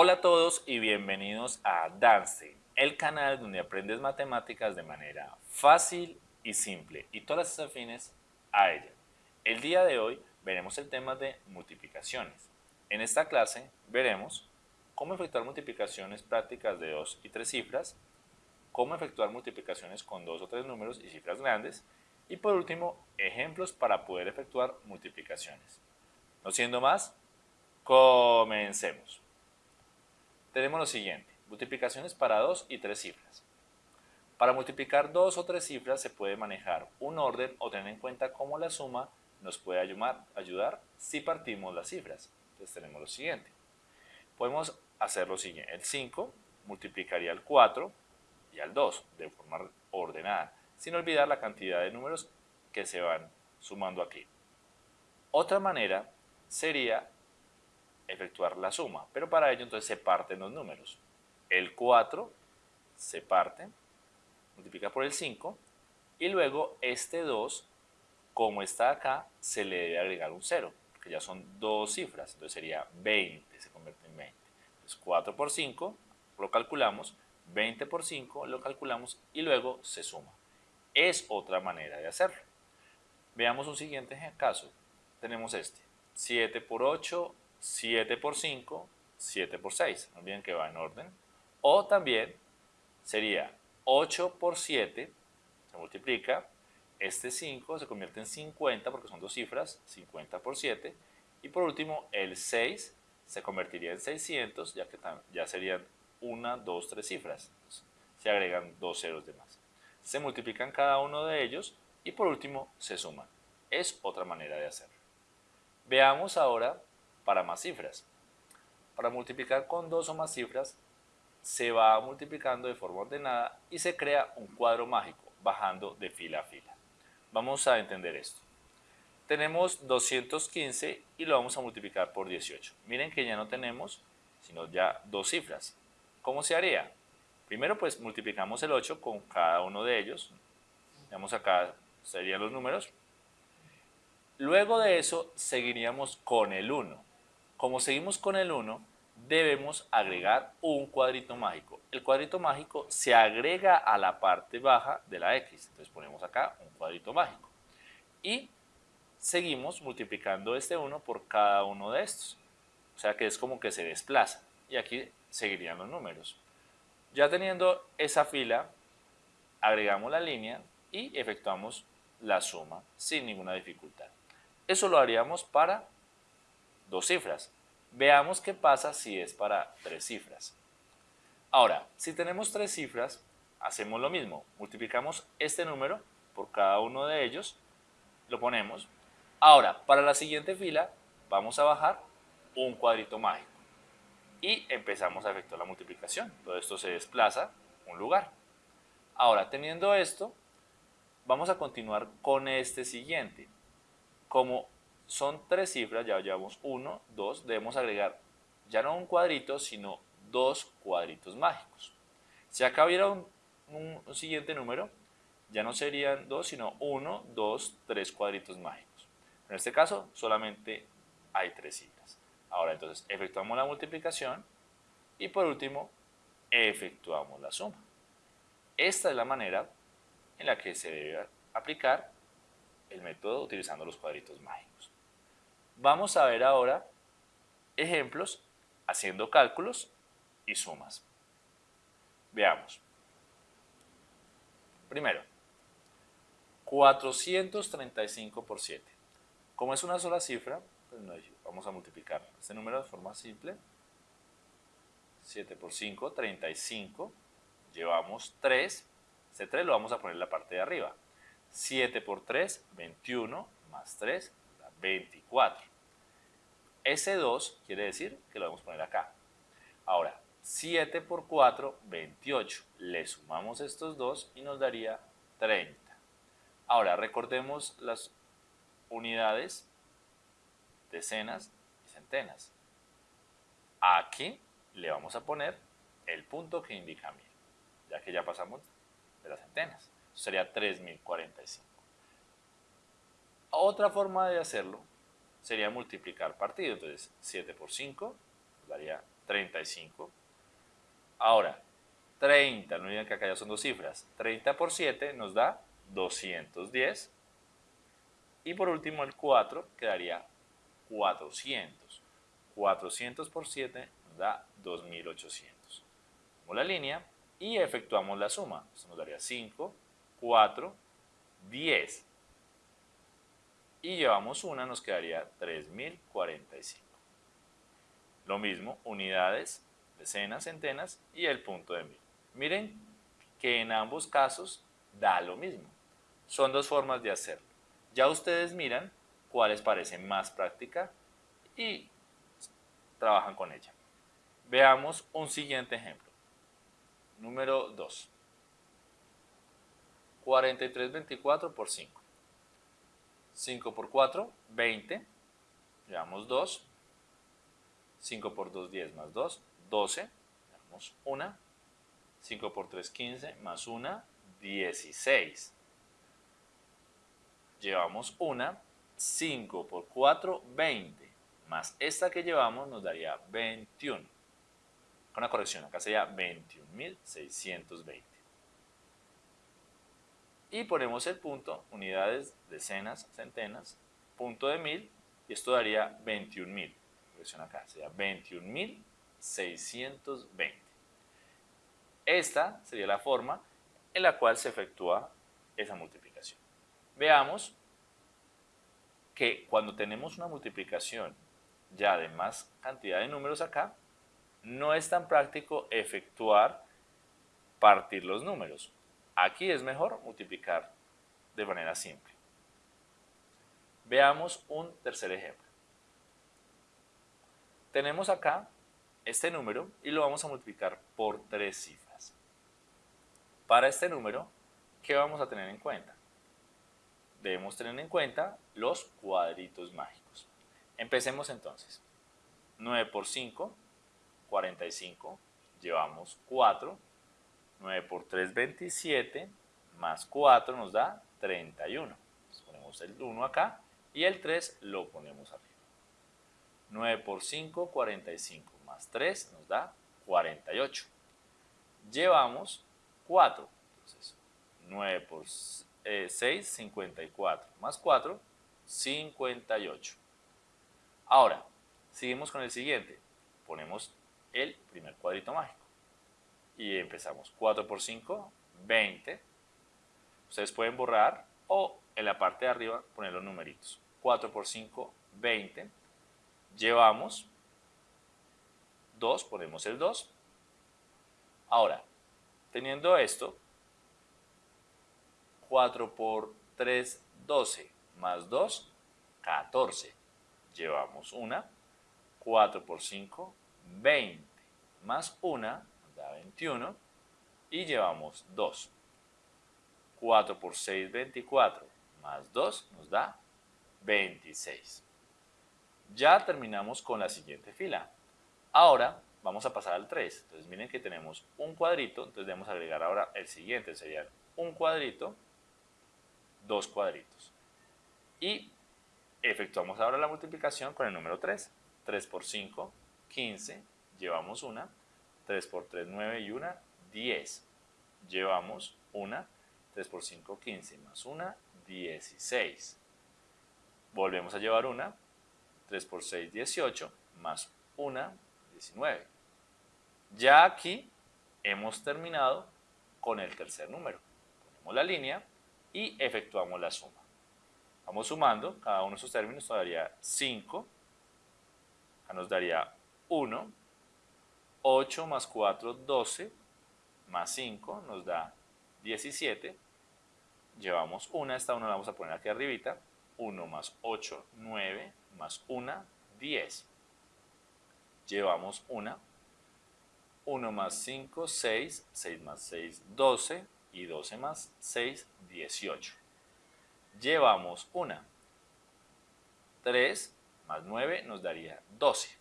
Hola a todos y bienvenidos a Danstein, el canal donde aprendes matemáticas de manera fácil y simple y todas las afines a ella. El día de hoy veremos el tema de multiplicaciones. En esta clase veremos cómo efectuar multiplicaciones prácticas de dos y tres cifras, cómo efectuar multiplicaciones con dos o tres números y cifras grandes y por último, ejemplos para poder efectuar multiplicaciones. No siendo más, comencemos tenemos lo siguiente, multiplicaciones para dos y tres cifras. Para multiplicar dos o tres cifras se puede manejar un orden o tener en cuenta cómo la suma nos puede ayudar, ayudar si partimos las cifras. Entonces tenemos lo siguiente. Podemos hacer lo siguiente, el 5 multiplicaría al 4 y al 2 de forma ordenada, sin olvidar la cantidad de números que se van sumando aquí. Otra manera sería efectuar la suma, pero para ello entonces se parten los números. El 4 se parte, multiplica por el 5, y luego este 2, como está acá, se le debe agregar un 0, porque ya son dos cifras, entonces sería 20, se convierte en 20. Entonces 4 por 5 lo calculamos, 20 por 5 lo calculamos y luego se suma. Es otra manera de hacerlo. Veamos un siguiente caso. Tenemos este, 7 por 8 7 por 5, 7 por 6, no olviden que va en orden. O también sería 8 por 7, se multiplica, este 5 se convierte en 50 porque son dos cifras, 50 por 7. Y por último, el 6 se convertiría en 600, ya que ya serían 1, 2, 3 cifras. se agregan dos ceros de más. Se multiplican cada uno de ellos y por último se suman. Es otra manera de hacerlo. Veamos ahora para más cifras. Para multiplicar con dos o más cifras, se va multiplicando de forma ordenada y se crea un cuadro mágico, bajando de fila a fila. Vamos a entender esto. Tenemos 215 y lo vamos a multiplicar por 18. Miren que ya no tenemos, sino ya dos cifras. ¿Cómo se haría? Primero pues multiplicamos el 8 con cada uno de ellos. Veamos acá serían los números. Luego de eso seguiríamos con el 1. Como seguimos con el 1, debemos agregar un cuadrito mágico. El cuadrito mágico se agrega a la parte baja de la x. Entonces ponemos acá un cuadrito mágico. Y seguimos multiplicando este 1 por cada uno de estos. O sea que es como que se desplaza. Y aquí seguirían los números. Ya teniendo esa fila, agregamos la línea y efectuamos la suma sin ninguna dificultad. Eso lo haríamos para dos cifras. Veamos qué pasa si es para tres cifras. Ahora, si tenemos tres cifras, hacemos lo mismo. Multiplicamos este número por cada uno de ellos, lo ponemos. Ahora, para la siguiente fila, vamos a bajar un cuadrito mágico. Y empezamos a efectuar la multiplicación. Todo esto se desplaza un lugar. Ahora, teniendo esto, vamos a continuar con este siguiente. Como son tres cifras, ya llevamos uno, dos, debemos agregar ya no un cuadrito, sino dos cuadritos mágicos. Si acá hubiera un, siguiente número, ya no serían dos, sino uno, dos, tres cuadritos mágicos. En este caso, solamente hay tres cifras. Ahora, entonces, efectuamos la multiplicación y por último, efectuamos la suma. Esta es la manera en la que se debe aplicar el método utilizando los cuadritos mágicos. Vamos a ver ahora ejemplos haciendo cálculos y sumas. Veamos. Primero, 435 por 7. Como es una sola cifra, pues vamos a multiplicar este número de forma simple. 7 por 5, 35. Llevamos 3. Este 3 lo vamos a poner en la parte de arriba. 7 por 3, 21, más 3, 24. Ese 2 quiere decir que lo vamos a poner acá. Ahora, 7 por 4, 28. Le sumamos estos dos y nos daría 30. Ahora, recordemos las unidades, decenas y centenas. Aquí le vamos a poner el punto que indica 1000, ya que ya pasamos de las centenas. sería 3045. Otra forma de hacerlo sería multiplicar partido. Entonces 7 por 5 daría 35. Ahora, 30, no olviden que acá ya son dos cifras. 30 por 7 nos da 210. Y por último el 4 quedaría 400. 400 por 7 nos da 2800. Tomamos la línea y efectuamos la suma. Esto nos daría 5, 4, 10. Y llevamos una, nos quedaría 3045. Lo mismo, unidades, decenas, centenas y el punto de mil. Miren que en ambos casos da lo mismo. Son dos formas de hacerlo. Ya ustedes miran cuál les parece más práctica y trabajan con ella. Veamos un siguiente ejemplo. Número 2. 4324 por 5. 5 por 4, 20. Llevamos 2. 5 por 2, 10 más 2, 12. Llevamos 1. 5 por 3, 15 más 1, 16. Llevamos 1. 5 por 4, 20. Más esta que llevamos nos daría 21. Con una corrección, acá sería 21.620. Y ponemos el punto, unidades, decenas, centenas, punto de 1000, y esto daría 21.000. Corrección acá, sería 21.620. Esta sería la forma en la cual se efectúa esa multiplicación. Veamos que cuando tenemos una multiplicación ya de más cantidad de números acá, no es tan práctico efectuar partir los números. Aquí es mejor multiplicar de manera simple. Veamos un tercer ejemplo. Tenemos acá este número y lo vamos a multiplicar por tres cifras. Para este número, ¿qué vamos a tener en cuenta? Debemos tener en cuenta los cuadritos mágicos. Empecemos entonces. 9 por 5, 45, llevamos 4 9 por 3, 27, más 4 nos da 31. ponemos el 1 acá y el 3 lo ponemos arriba. 9 por 5, 45, más 3 nos da 48. Llevamos 4, entonces 9 por 6, 54, eh, más 4, 58. Ahora, seguimos con el siguiente. Ponemos el primer cuadrito mágico y empezamos 4 por 5, 20. Ustedes pueden borrar o en la parte de arriba poner los numeritos. 4 por 5, 20. Llevamos 2, ponemos el 2. Ahora, teniendo esto, 4 por 3, 12, más 2, 14. Llevamos 1. 4 por 5, 20, más 1, 21 y llevamos 2. 4 por 6, 24, más 2 nos da 26. Ya terminamos con la siguiente fila. Ahora vamos a pasar al 3. Entonces miren que tenemos un cuadrito, entonces debemos agregar ahora el siguiente, sería un cuadrito, dos cuadritos. Y efectuamos ahora la multiplicación con el número 3. 3 por 5, 15, llevamos una, 3 por 3, 9 y 1, 10. Llevamos 1, 3 por 5, 15, más 1, 16. Volvemos a llevar 1, 3 por 6, 18, más 1, 19. Ya aquí hemos terminado con el tercer número. Ponemos la línea y efectuamos la suma. Vamos sumando, cada uno de esos términos nos daría 5, acá nos daría 1, 8 más 4, 12, más 5 nos da 17. Llevamos 1, esta 1 la vamos a poner aquí arribita. 1 más 8, 9, más 1, 10. Llevamos 1. 1 más 5, 6, 6 más 6, 12 y 12 más 6, 18. Llevamos 1. 3 más 9 nos daría 12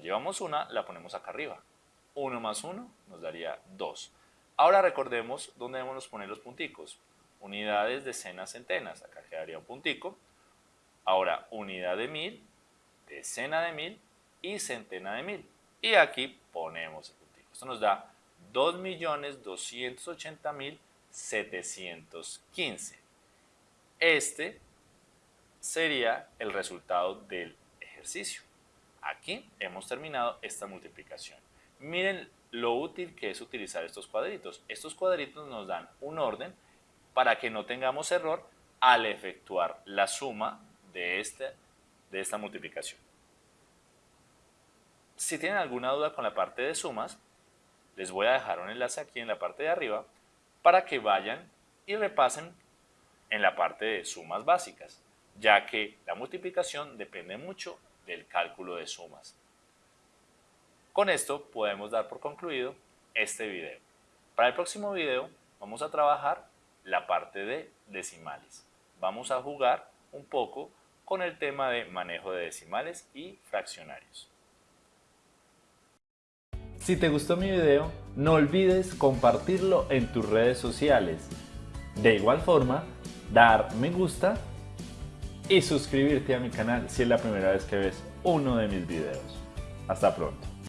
llevamos una, la ponemos acá arriba. 1 más 1 nos daría 2. Ahora recordemos dónde debemos poner los punticos. Unidades, decenas, centenas. Acá quedaría un puntico. Ahora, unidad de mil, decena de mil y centena de mil. y aquí ponemos el puntico. Esto nos da 2.280.715. Este sería el resultado del ejercicio. Aquí hemos terminado esta multiplicación. Miren lo útil que es utilizar estos cuadritos. Estos cuadritos nos dan un orden para que no tengamos error al efectuar la suma de, este, de esta multiplicación. Si tienen alguna duda con la parte de sumas, les voy a dejar un enlace aquí en la parte de arriba para que vayan y repasen en la parte de sumas básicas, ya que la multiplicación depende mucho del cálculo de sumas. Con esto podemos dar por concluido este video. Para el próximo video vamos a trabajar la parte de decimales. Vamos a jugar un poco con el tema de manejo de decimales y fraccionarios. Si te gustó mi video, no olvides compartirlo en tus redes sociales. De igual forma, dar me gusta y suscribirte a mi canal si es la primera vez que ves uno de mis videos. Hasta pronto.